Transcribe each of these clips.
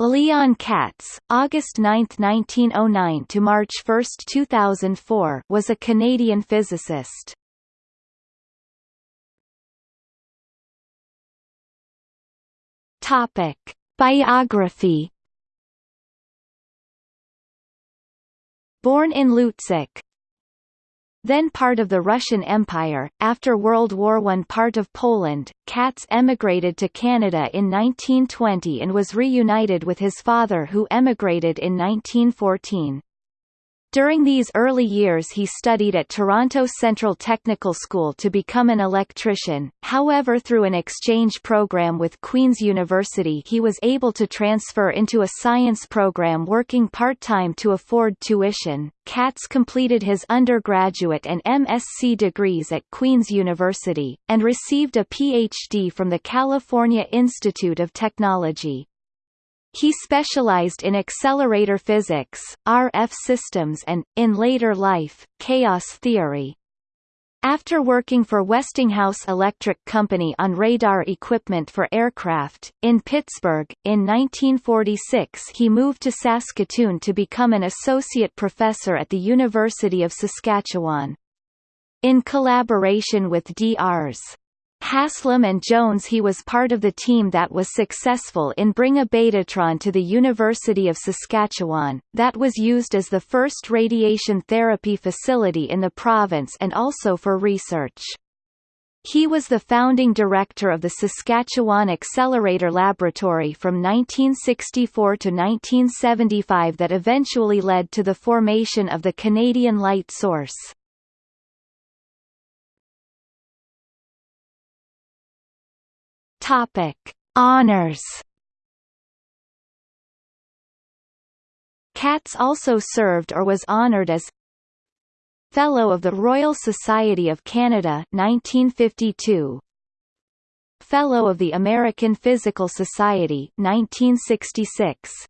Leon Katz, August 9, 1909 to March 1, 2004, was a Canadian physicist. Topic: Biography. Born in Lutsk, then part of the Russian Empire, after World War I part of Poland, Katz emigrated to Canada in 1920 and was reunited with his father who emigrated in 1914. During these early years he studied at Toronto Central Technical School to become an electrician, however through an exchange program with Queen's University he was able to transfer into a science program working part-time to afford tuition. Katz completed his undergraduate and MSc degrees at Queen's University, and received a PhD from the California Institute of Technology. He specialized in accelerator physics, RF systems and, in later life, chaos theory. After working for Westinghouse Electric Company on radar equipment for aircraft, in Pittsburgh, in 1946 he moved to Saskatoon to become an associate professor at the University of Saskatchewan. In collaboration with Drs. Haslam and Johns he was part of the team that was successful in bring a Betatron to the University of Saskatchewan, that was used as the first radiation therapy facility in the province and also for research. He was the founding director of the Saskatchewan Accelerator Laboratory from 1964 to 1975 that eventually led to the formation of the Canadian Light Source. Topic: Honors. Katz also served or was honored as Fellow of the Royal Society of Canada 1952 Fellow of the American Physical Society 1966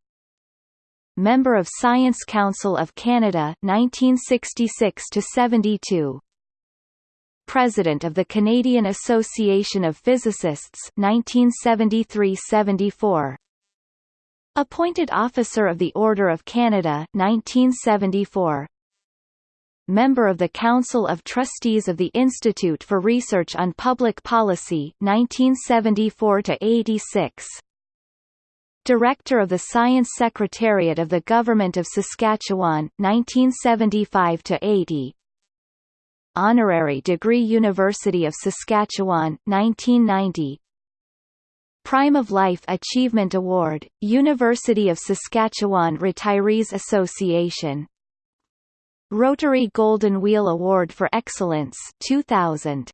Member of Science Council of Canada 1966 to 72 President of the Canadian Association of Physicists 1973–74 Appointed Officer of the Order of Canada 1974 Member of the Council of Trustees of the Institute for Research on Public Policy 1974 86 Director of the Science Secretariat of the Government of Saskatchewan 1975 80 Honorary degree University of Saskatchewan 1990 Prime of Life Achievement Award, University of Saskatchewan Retirees Association. Rotary Golden Wheel Award for Excellence 2000